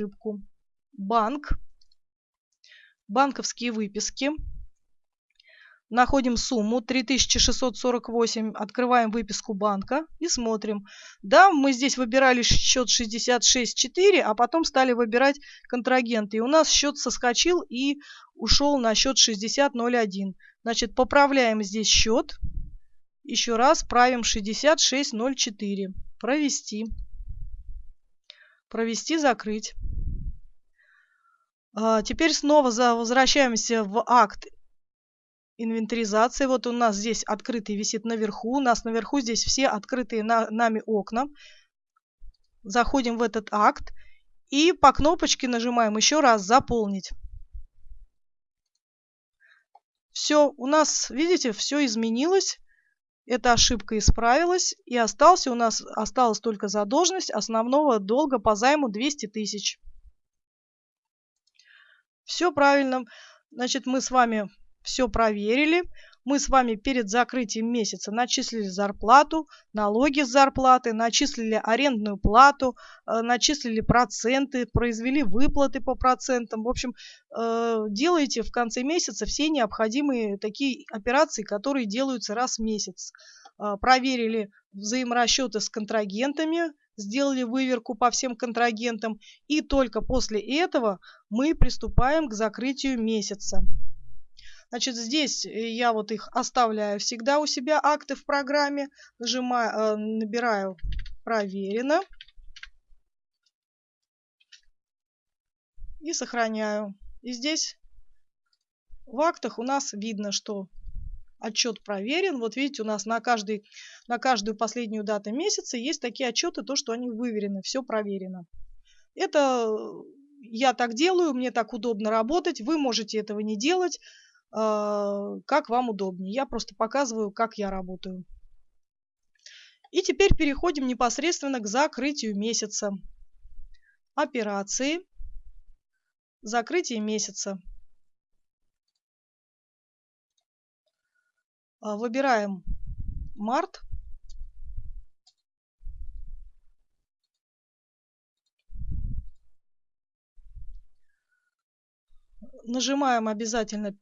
ошибку. Банк. Банковские выписки. Находим сумму 3648, открываем выписку банка и смотрим. Да, мы здесь выбирали счет 66.4, а потом стали выбирать контрагенты. И у нас счет соскочил и ушел на счет 60.01. Значит, поправляем здесь счет. Еще раз правим 66.04. Провести. Провести, закрыть. А, теперь снова возвращаемся в акт инвентаризации. Вот у нас здесь открытый висит наверху. У нас наверху здесь все открытые на, нами окна. Заходим в этот акт и по кнопочке нажимаем еще раз «Заполнить». Все, у нас, видите, все изменилось. Эта ошибка исправилась. И остался у нас, осталась только задолженность основного долга по займу 200 тысяч. Все правильно. Значит, мы с вами все проверили. Мы с вами перед закрытием месяца начислили зарплату, налоги с зарплаты, начислили арендную плату, э, начислили проценты, произвели выплаты по процентам. В общем, э, делаете в конце месяца все необходимые такие операции, которые делаются раз в месяц. Э, проверили взаиморасчеты с контрагентами, сделали выверку по всем контрагентам, и только после этого мы приступаем к закрытию месяца. Значит, здесь э, я вот их оставляю всегда у себя, акты в программе. Нажимаю, э, набираю «Проверено». И сохраняю. И здесь в актах у нас видно, что отчет проверен. Вот видите, у нас на, каждый, на каждую последнюю дату месяца есть такие отчеты, то, что они выверены, все проверено. Это я так делаю, мне так удобно работать, вы можете этого не делать. А, как вам удобнее. Я просто показываю, как я работаю. И теперь переходим непосредственно к закрытию месяца. Операции. Закрытие месяца. Выбираем март. Нажимаем обязательно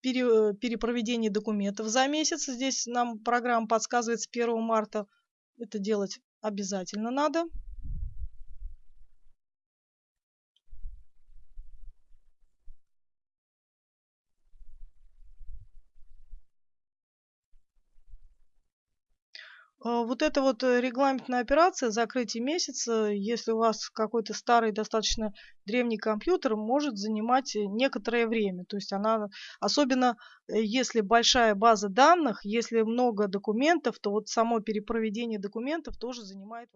пере, перепроведении документов за месяц. Здесь нам программа подсказывает с 1 марта. Это делать обязательно надо. Вот эта вот э, регламентная операция закрытие месяца, если у вас какой-то старый, достаточно древний компьютер, может занимать э, некоторое время. То есть она, особенно э, если большая база данных, если много документов, то вот само перепроведение документов тоже занимает